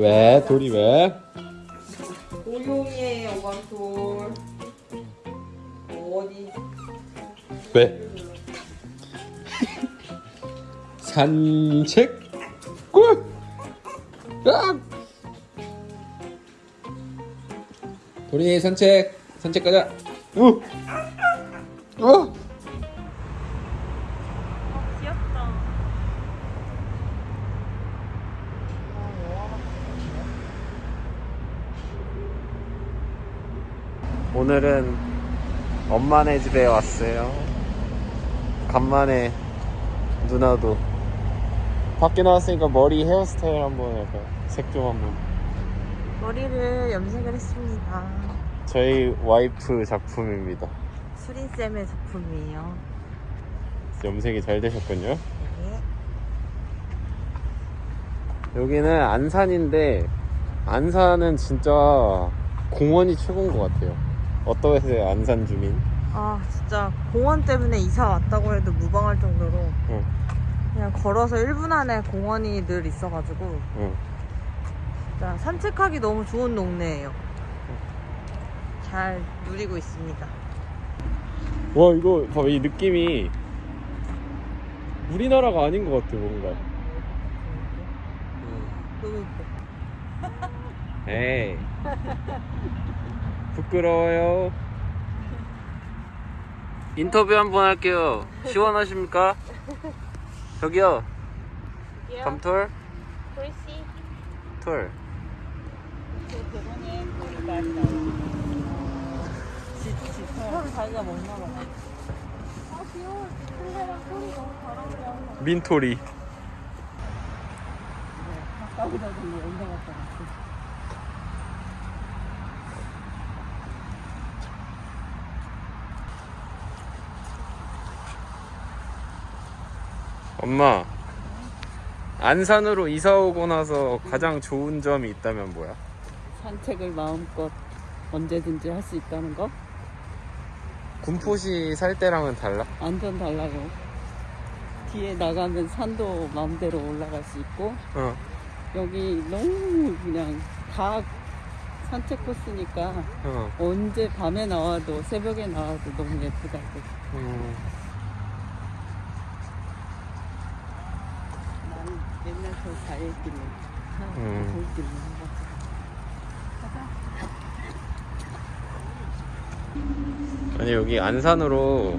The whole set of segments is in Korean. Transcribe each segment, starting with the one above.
왜? 돌이 왜? 고용이에요, 왕돌. 어디? 왜? 산책? 꿀! 아! 돌이 산책 산책 가자 우! 우! 오늘은 엄마네 집에 왔어요. 간만에 누나도 밖에 나왔으니까 머리 헤어스타일 한번 해봐요. 색좀 한번. 머리를 염색을 했습니다. 저희 와이프 작품입니다. 수린쌤의 작품이에요. 염색이 잘 되셨군요. 네. 여기는 안산인데 안산은 진짜 공원이 최고인 것 같아요. 어떠세요, 안산 주민? 아, 진짜 공원 때문에 이사 왔다고 해도 무방할 정도로 응, 그냥 걸어서 1분 안에 공원이 늘 있어가지고 응. 진짜 산책하기 너무 좋은 동네예요. 잘 누리고 있습니다. 와 이거 봐봐 이 느낌이 우리나라가 아닌 것 같아 뭔가. 너무 예뻐. 에이 부끄러워요. 인터뷰 한번 할게요. 시원하십니까? 저기요. 밤톨? 프리시 톨털 자기가 먹나 봐. 민토리 엄마 안산으로 이사 오고 나서 가장 좋은 점이 있다면 뭐야? 산책을 마음껏 언제든지 할 수 있다는 거 군포시 살 때랑은 달라? 완전 달라요. 뒤에 나가면 산도 마음대로 올라갈 수 있고 어. 여기 너무 그냥 다 산책 코스니까 어. 언제 밤에 나와도 새벽에 나와도 너무 예쁘다고. 음. 나는 자연길을 음. 아니 여기 안산으로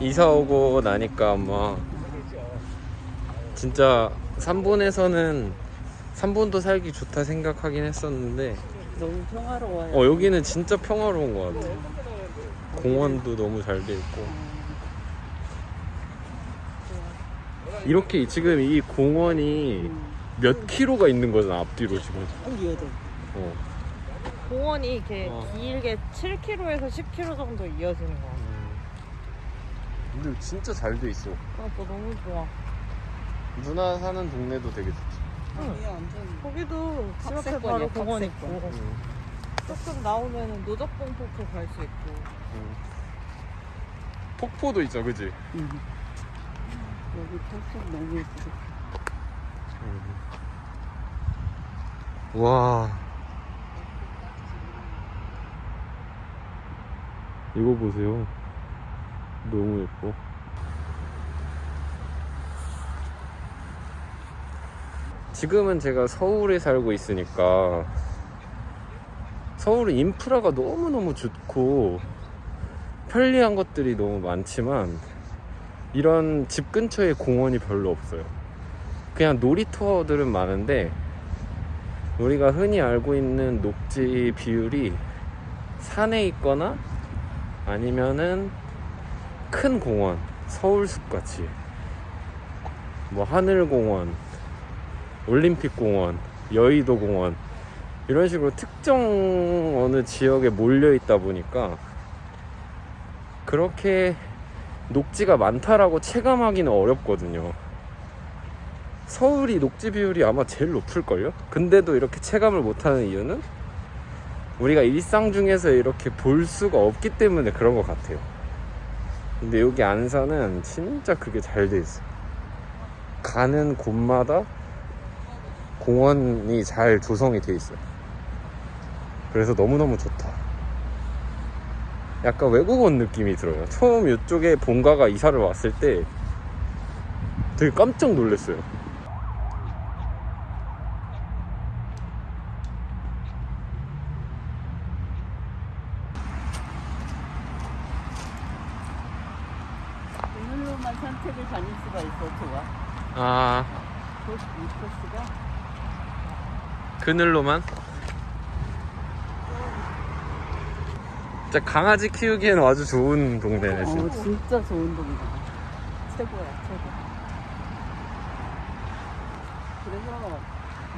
이사 오고 나니까 엄마 진짜 산본에서는 산본도 살기 좋다 생각하긴 했었는데 너무 평화로워요. 어 여기는 진짜 평화로운 것 같아 공원도 너무 잘 돼 있고 이렇게 지금 이 공원이 몇 킬로가 있는 거잖아 앞뒤로 지금 꼭 이어져. 어. 공원이 이렇게 어. 길게 7km에서 10km 정도 이어지는 거 같아. 근데 진짜 잘 돼 있어 그것도 너무 좋아. 누나 사는 동네도 되게 좋지 여기 완전 거기도 집 앞에 바로 공원 탑세권. 있고 응. 조금 나오면 노적봉 폭포 갈수 있고 응. 폭포도 있죠 그지? 음. 여기 탑색 너무 예쁘다. 와. 이거 보세요. 너무 예뻐. 지금은 제가 서울에 살고 있으니까 서울은 인프라가 너무너무 좋고 편리한 것들이 너무 많지만 이런 집 근처에 공원이 별로 없어요. 그냥 놀이터들은 많은데 우리가 흔히 알고 있는 녹지 비율이 산에 있거나 아니면은 큰 공원, 서울숲 같이. 뭐 하늘공원, 올림픽공원, 여의도공원. 이런 식으로 특정 어느 지역에 몰려 있다 보니까 그렇게 녹지가 많다라고 체감하기는 어렵거든요. 서울이 녹지 비율이 아마 제일 높을걸요? 근데도 이렇게 체감을 못하는 이유는 우리가 일상 중에서 이렇게 볼 수가 없기 때문에 그런 것 같아요. 근데 여기 안산은 진짜 그게 잘 돼 있어. 가는 곳마다 공원이 잘 조성이 돼 있어요. 그래서 너무너무 좋다. 약간 외국 온 느낌이 들어요. 처음 이쪽에 본가가 이사를 왔을 때 되게 깜짝 놀랐어요. 오늘로만 산책을 다닐 수가 있어 좋아. 아, 이 코스가 그늘로만? 진짜 강아지 키우기에는 아주 좋은 동네네, 어 진짜. 진짜 좋은 동네. 최고야 최고. 그래서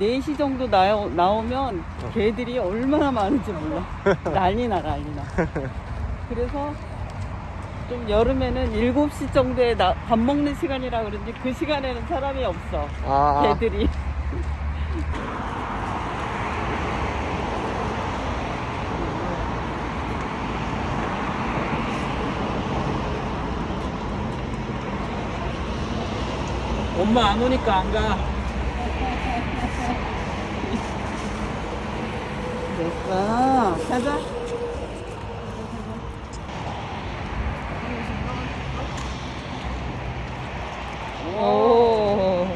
4시 정도 나오, 나오면 어. 개들이 얼마나 많은지 몰라. 난리 나 난리 나. 그래서 좀 여름에는 7시 정도에 나, 밥 먹는 시간이라 그런지 그 시간에는 사람이 없어. 아, 개들이. 엄마 안 오니까 안 가. 됐어. 가자. 오.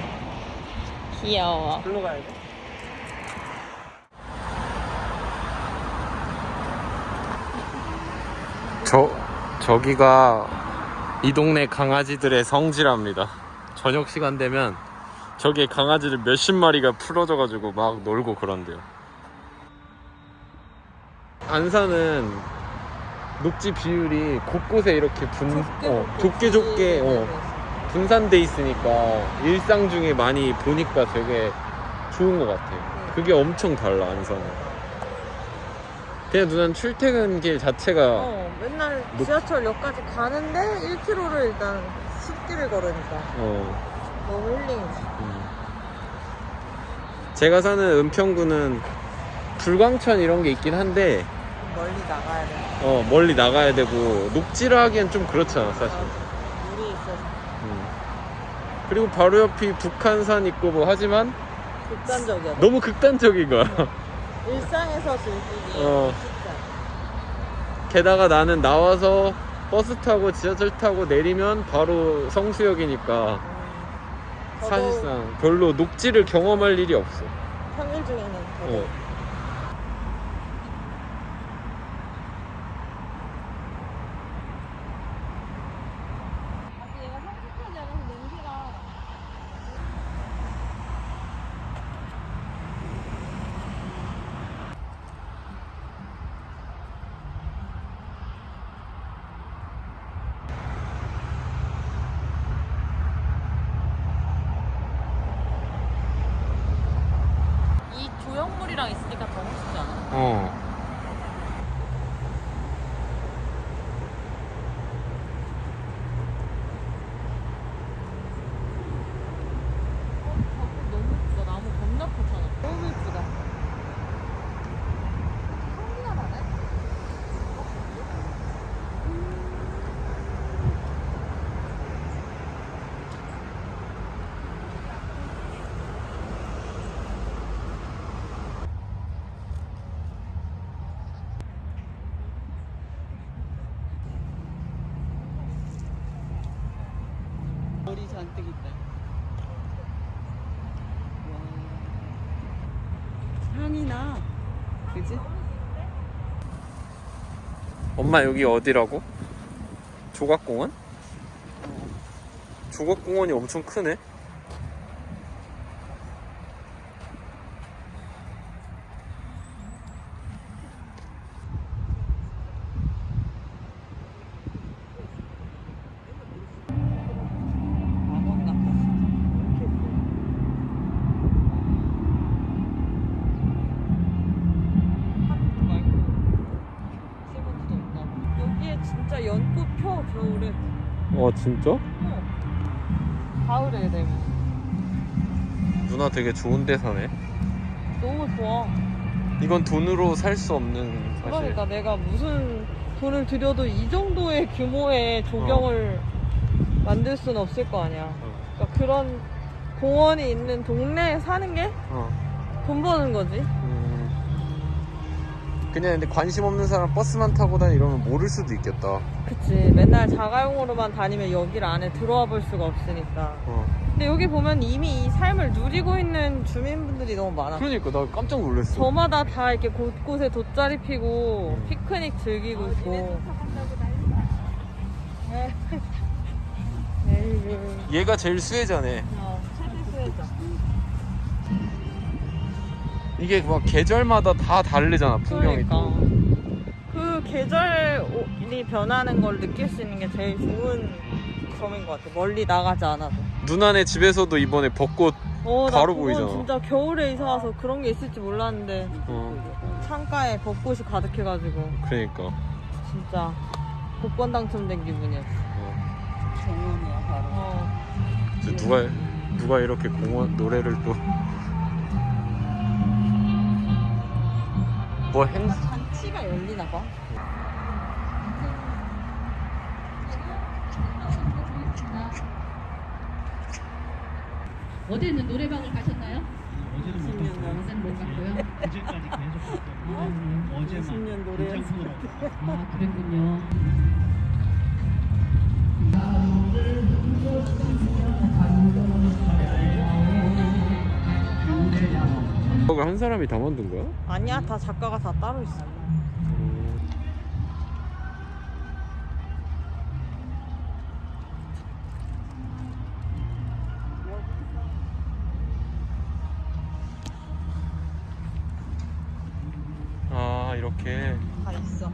귀여워. 글로 가야 돼? 저, 저기가 이 동네 강아지들의 성지랍니다. 저녁 시간 되면 저기에 강아지들 몇십 마리가 풀어져 가지고 막 놀고 그런대요. 안산은 녹지 비율이 곳곳에 이렇게 분, 어, 좁게 좁게 어, 분산돼 있으니까 일상 중에 많이 보니까 되게 좋은 것 같아요. 그게 엄청 달라 안산은. 그냥 누난 출퇴근 길 자체가 어, 맨날 지하철역까지 가는데 1km를 일단 숲길을 걸으니까 어, 너무 힐링이지. 음. 제가 사는 은평구는 불광천 이런 게 있긴 한데 멀리 나가야 돼. 어, 멀리 나가야 되고 녹지를 하기엔 좀 그렇잖아 사실. 물이 있어서 음. 그리고 바로 옆이 북한산 있고 뭐 하지만 극단적이야. 너무 극단적인 거야. 일상에서 즐기기 어. 쉽지 않아. 게다가 나는 나와서 버스 타고 지하철 타고 내리면 바로 성수역이니까 음, 저도 사실상 별로 녹지를 경험할 일이 없어. 평일 중에는 저도 어. 얘가 성숙하지 않아서 냄새가 이 조형물이랑 있으니까 더 멋있지 않아? 어. 너무 예쁘다. 나무 겁나 크잖아. 너무 예쁘다. 향기가 나네? 머리 잔뜩 있다. 와. 향이 나. 그지? 엄마 여기 어디라고? 조각공원? 조각공원이 엄청 크네. 낙원 같다. 이렇게 예뻐. 한 말고 세번도 없나 봐. 여기에 진짜 연꽃 펴 겨울에. 와 진짜? 어. 가을에 되면 누나 되게 좋은 데 사네. 너무 좋아. 이건 돈으로 살 수 없는 사실. 그러니까 내가 무슨 돈을 들여도 이 정도의 규모의 조경을 만들 수는 없을 거 아니야. 어. 그러니까 그런 공원이 있는 동네에 사는 게 돈 어. 버는 거지. 음. 그냥 근데 관심 없는 사람 버스만 타고 다니 이러면 모를 수도 있겠다. 그치. 맨날 자가용으로만 다니면 여기를 안에 들어와 볼 수가 없으니까. 어. 근데 여기 보면 이미 이 삶을 누리고 있는 주민분들이 너무 많아. 그러니까 나 깜짝 놀랐어. 저마다 다 이렇게 곳곳에 돗자리 피고 음. 피크닉 즐기고 있고. 에이구. 얘가 제일 수혜자네. 어, 이게 막 계절마다 다 다르잖아 풍경이 그러니까. 또. 그 계절이 변하는 걸 느낄 수 있는 게 제일 좋은 점인 것 같아. 멀리 나가지 않아도. 누나네 집에서도 이번에 벚꽃. 어, 나 바로 그건 보이잖아. 진짜 겨울에 이사 와서 그런 게 있을지 몰랐는데 어. 창가에 벚꽃이 가득해가지고 그러니까. 진짜 복권 당첨된 기분이었어. 어. 정원이야 바로. 어. 저 누가 누가 이렇게 공원 노래를 또. 뭐 행? 잔치가 열리나 봐. 어제는 노래방을 가셨나요? 어제는 못 20년 갔어요. 어제는 못 갔고요. 그제까지 계속 아, 갔고 어제만 20년 노래 긴장으로 아, 그랬군요. 그걸 한 사람이 다 만든 거야? 아니야, 다 작가가 다 따로 있어. 아 이렇게 다 있어.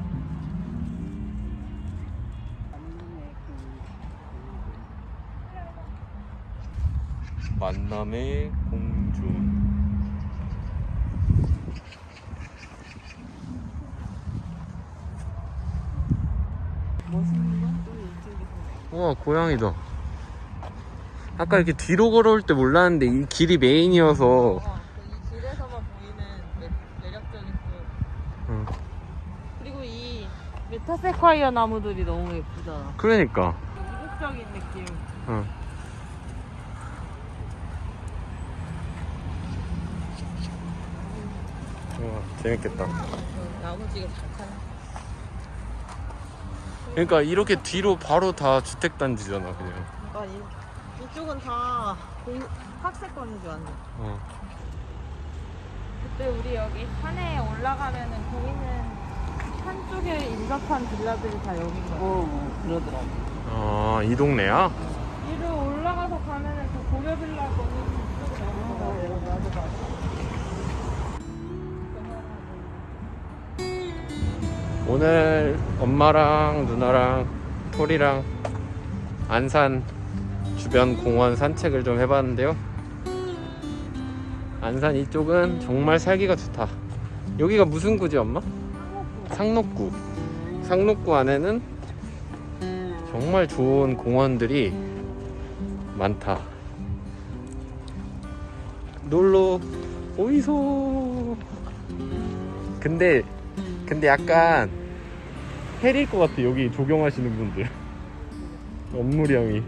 만남의 공주. 멋있는 건또 이쪽에서. 우와 고양이다. 아까 이렇게 뒤로 걸어올 때 몰랐는데 이 길이 메인이어서 어, 이 길에서만 보이는 매, 매력적인 그 응. 그리고 이 메타세콰이어 나무들이 너무 예쁘잖아. 그러니까 이국적인 느낌. 응. 우와 재밌겠다. 야무지게 잘 타네. 그러니까 이렇게 뒤로 바로 다 주택단지잖아 그냥. 그러니까 이, 이쪽은 다 공, 학세권인 줄 알았네. 어. 그때 우리 여기 산에 올라가면은 보이는 산 쪽에 인접한 빌라들이 다 여긴 거야. 어, 그러더라고. 아, 이 동네야? 오늘 엄마랑 누나랑 토리랑 안산 주변 공원 산책을 좀 해봤는데요. 안산 이쪽은 정말 살기가 좋다. 여기가 무슨 구지 엄마? 상록구. 상록구 안에는 정말 좋은 공원들이 많다. 놀러 오이소. 근데 근데 약간 헬일 것 같아 여기 조경하시는 분들. 업무량이.